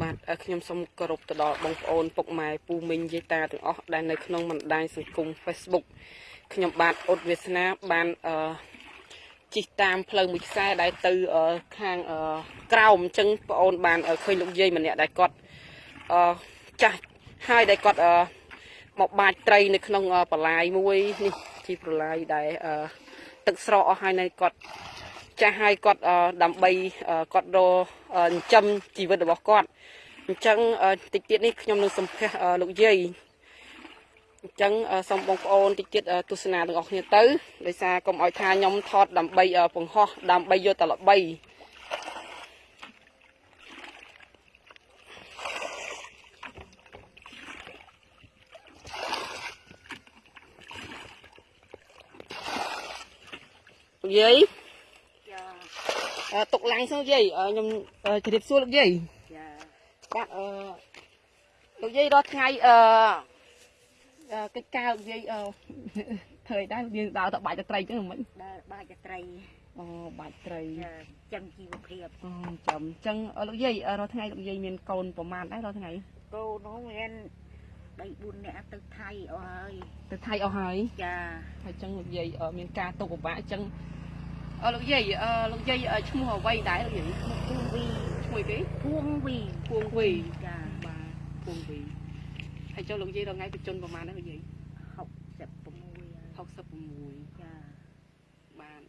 បាទអឺខ្ញុំសូមគោរពទៅដល់បងប្អូនពុកម៉ែពូមីងយាយតាទាំងអស់ដែលនៅក្នុងបណ្ដាញសង្គម Facebook ខ្ញុំបាទអ៊ុតវាសនាបានអឺជិះតាមផ្លូវមួយខ្សែដែលទៅអឺខាងអឺក្រោមអញ្ចឹងបងអូនបានអឺឃើញលោកយាយម្នាក់ដែលគាត់អឺចាស់ហើយដែលគាត់អឺមកបាចត្រីនៅក្នុងអឺបលាយមួយនេះជីប្រឡាយដែលអឺទឹកស្រកអស់ហើយនៅគាត់ ចាស់ឲ្យគាត់អឺដើម្បីអឺគាត់រកអឺចិញ្ចឹមជីវិតរបស់គាត់អញ្ចឹងអឺតិចទៀតនេះខ្ញុំនឹងសម្ភាសអឺលោកយាយអញ្ចឹងអឺសូមបងប្អូនតិចទៀតអឺទស្សនាទាំងអស់គ្នាទៅដោយសារកុំឲ្យថាខ្ញុំថតដើម្បីអឺបង្ហោះដើម្បីយកតែល្បីលោកយាយចាអឺ ទុកឡាំងសិនយាយអឺខ្ញុំអឺជម្រាបសួរលោកយាយចាបាទអឺលោកយាយរាល់ថ្ងៃអឺអឺកិច្ចការលោកយាយអឺធ្វើអីដែរយើងដើរទៅបាច់ទៅត្រីចឹងមិនដើរបាចត្រីអូបាច់ត្រីចាចាំជីវភាពអូចាំអញ្ចឹងអឺលោកយាយអឺរាល់ថ្ងៃលោកយាយមានកូនប្រមាណដែររាល់ថ្ងៃកូននោះមាន3 4នាក់ទៅថៃអស់ហើយទៅថៃអស់ហើយចាហើយអញ្ចឹងលោកយាយអឺមានការទុកពិបាកអញ្ចឹងអឺ លោកយាយអឺលោកយាយអឺឈ្មោះអ្វីដែរលោកយាយពួងវីឈ្មោះអីគេពួងវីពួងវីចាបាទពួងវីហើយចុះលោកយាយរាល់ថ្ងៃបញ្ជនប្រមាណដែរលោកយាយ66 66ចាបាន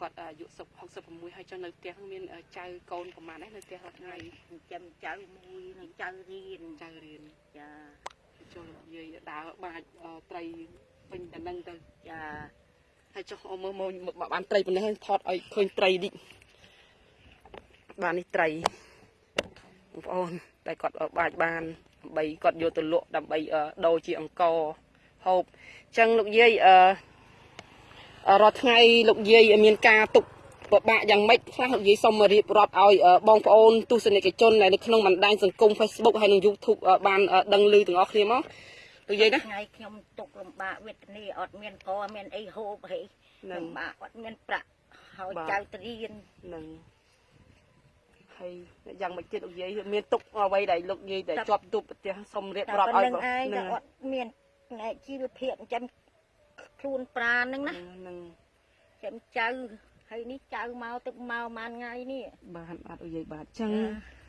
គាត់អាយុ66ហើយចុះនៅផ្ទះហ្នឹងមានអឺចៅកូនប្រហែលដែរនៅផ្ទះរាល់ថ្ងៃហើយចាំចៅមួយនឹងចៅរៀនចៅរៀនចាចុះនិយាយដើរបាច់អឺត្រីពេញតែនឹងទៅចា ហើយចុះអមមើលមកបានត្រីប៉ុណ្ណេះហើយថតឲ្យឃើញត្រីនេះបាននេះត្រីបងប្អូនតែគាត់អឺបាច់បានដើម្បីគាត់យកទៅលក់ដើម្បីអឺដូរជាអង្ករហូបអញ្ចឹងលោកយាយអឺអឺរាល់ថ្ងៃលោកយាយមានការទុកពិបាកយ៉ាងម៉េចខ្លះលោកយាយសូមរៀបរាប់ឲ្យអឺបងប្អូនទស្សនិកជនដែលនៅក្នុងបណ្ដាញសង្គម Facebook ហើយនិង YouTube អឺបានអឺដឹងឮទាំងអស់គ្នាមក លោកយាយណាថ្ងៃខ្ញុំទុកលំបាកវេទនាអត់មានកមានអីហូបហីនឹងលំបាកអត់មានប្រាក់ហើយបាទចៅទៅរៀននឹងហើយយ៉ាងម៉េចទៀតលោកយាយមានទុកអ្វីដែលលោកយាយដែលជាប់ទូប្រទេសសូមរៀបតែរាប់ប៉ុឲ្យណ្្នឹងឯងនឹងតែអត់មានផ្នែកជីវភាពចិញ្ចឹមខ្លួនប្រាណហ្នឹងណានឹងចិញ្ចឹមចៅហើយនេះចៅមកទឹកមកប៉ុន្មានថ្ងៃនេះបានអត់លោកយាយបាទអញ្ចឹងចាអឺ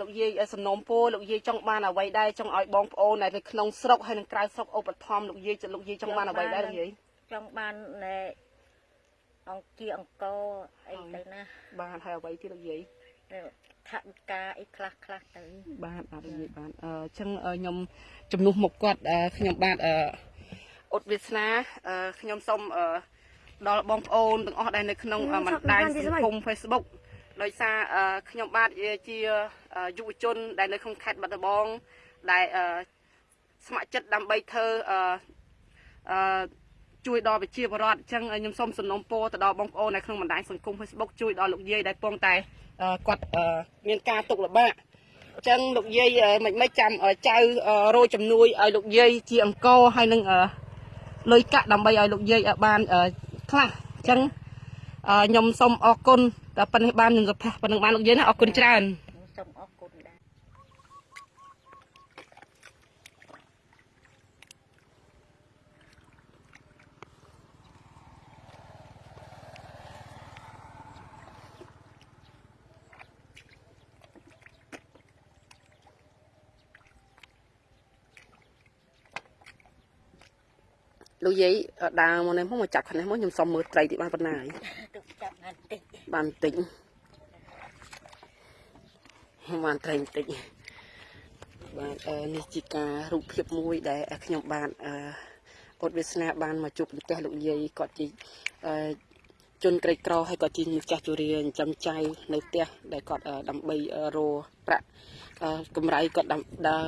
លោកយាយសំណូមពរលោកយាយចង់បានអ្វីដែរចង់ឲ្យបងប្អូនដែលនៅក្នុងស្រុកហើយនិងក្រៅស្រុកឧបត្ថម្ភលោកយាយលោកយាយចង់បានអ្វីដែរលោកយាយចង់បានណែអង្គជាអង្គអីទៅណាបានហើយអ្វីទៀតលោកយាយថាវិការអីខ្លះខ្លះទៅបាទអត់និយាយបានអឺអញ្ចឹងអឺខ្ញុំជំនួសមកគាត់អឺខ្ញុំបាទអឺអ៊ុតវាសនាអឺខ្ញុំសូមអឺដល់បងប្អូនទាំងអស់ដែលនៅក្នុងអឺបណ្ដាញសង្គម Facebook ដោយសារអឺខ្ញុំបាទជាអឺយុវជន ដែលនៅក្នុងខេត្តបាត់ដំបងដែលអឺស្ម័គ្រចិត្តដើម្បីធ្វើអឺអឺជួយដល់ប្រជាពលរដ្ឋអញ្ចឹងខ្ញុំសូមសំណូមពរទៅដល់បងប្អូននៅក្នុងបណ្ដាញសង្គម Facebook ជួយដល់លោកយាយដែលពងតែអឺគាត់អឺមានការទុកលំបាកអញ្ចឹងលោកយាយអឺមិនមិនចាំអឺចៅអឺរោជំនួយឲ្យលោកយាយជាអង្គរហើយនឹងអឺលុយកាក់ដើម្បីឲ្យលោកយាយអឺបានអឺខ្លះអញ្ចឹងអឺខ្ញុំសូមអរគុណ តែប៉ុណ្្នេះបាននឹងសុភ័ក្រប៉ុណ្្នឹងបានលោកយាយណាអរគុណច្រើនសូមអរគុណដែរលោកយាយអឺដើរមកនេះមកមកចាប់ខាងនេះមកខ្ញុំសុំមើលត្រីទីបានប៉ុណ្ណាហើយទុក ចាប់បានតិចបានបន្តិចបានត្រីបន្តិចបាទអឺនេះជាការរូបភាពមួយដែលខ្ញុំបានអឺអត់វាសនាបានមកជួបប្រទេសលោកយាយគាត់ជាអឺជនក្រីក្រហើយក៏ជាម្ចាស់ជរាចិញ្ចឹមចៅនៅផ្ទះដែលគាត់អឺដើម្បីអឺរកប្រាក់អឺកម្រៃគាត់ដាំដើរ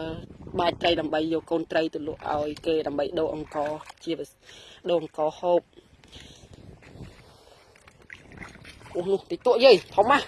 បាចត្រីដើម្បីយកកូនត្រីទៅលក់ឲ្យគេដើម្បីដូរអង្គរជាដូរអង្គរហូប អូនោះតិចតួយាយធំណាស់